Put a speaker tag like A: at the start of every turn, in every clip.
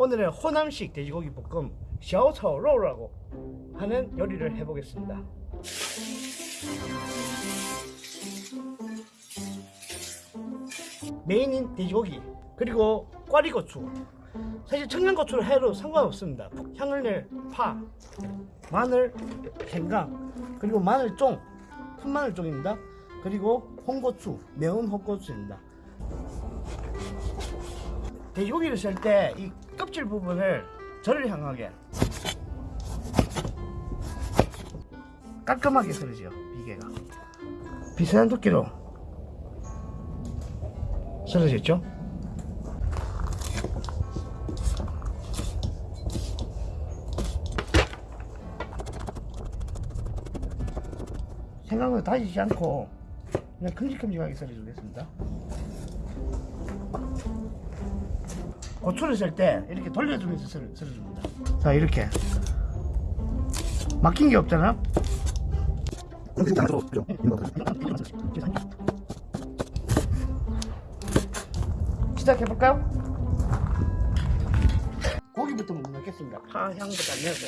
A: 오늘은 호남식 돼지고기 볶음 샤오차오로우라고 하는 요리를 해보겠습니다. 메인인 돼지고기 그리고 꽈리고추. 사실 청양고추를 해도 상관없습니다. 향을 낼 파, 마늘, 생강 그리고 마늘종 푼마늘종입니다. 그리고 홍고추, 매운 홍고추입니다. 돼지고기를 썰때이 껍질 부분을 저를 향하게. 깔끔하게 썰으죠 비계가. 비슷한 두께로 썰어졌죠? 생강을 다지지 않고 그냥 큼직큼직하게 썰어주겠습니다 고추를 썰때 이렇게 돌려주면서 썰, 썰어줍니다. 자 이렇게. 막힌 게 없잖아. 시작해볼까요? 고기부터 먼저 넣겠습니다. 파 향부터 내고.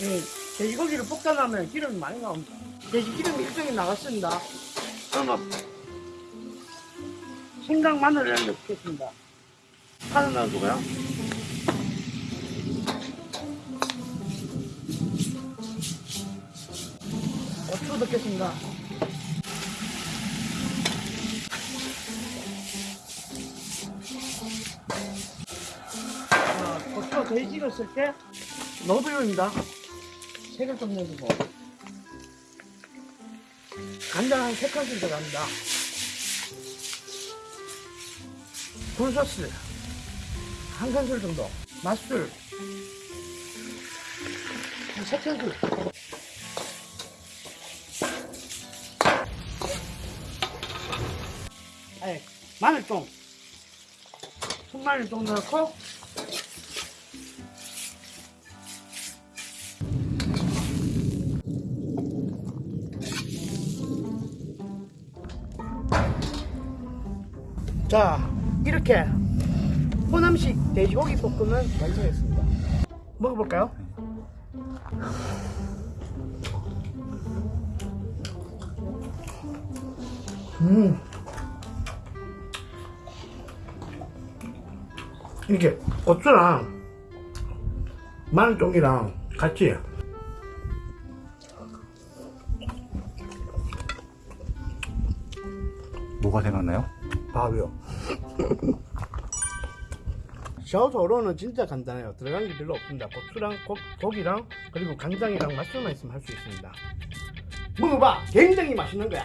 A: 이 돼지고기를 볶아 나면 기름이 많이 나옵니다. 돼지 기름이 일정이 나갔습니다 마늘을 넣겠습니다. 파는 넣어주고요 고추 넣겠습니다. 자, 고추가 돼지 익었을 때 너비입니다. 색을 좀 내주고 간장 한 3큰술 들어갑니다. 굴소스 한 큰술 정도. 맛술 한 3큰술. 아니 마늘종 손마늘종 넣고 자 이렇게 호남식 돼지고기 볶음은 완성했습니다 먹어볼까요? 음 이게 고추랑 마늘종이랑 같이
B: 뭐가 생각나요?
A: 밥이요. 샤오토로는 진짜 간단해요. 들어간 게 별로 없습니다. 고추랑 고, 고기랑 그리고 간장이랑 맛술만 있으면 할 수 있습니다. 먹어봐! 굉장히 맛있는 거야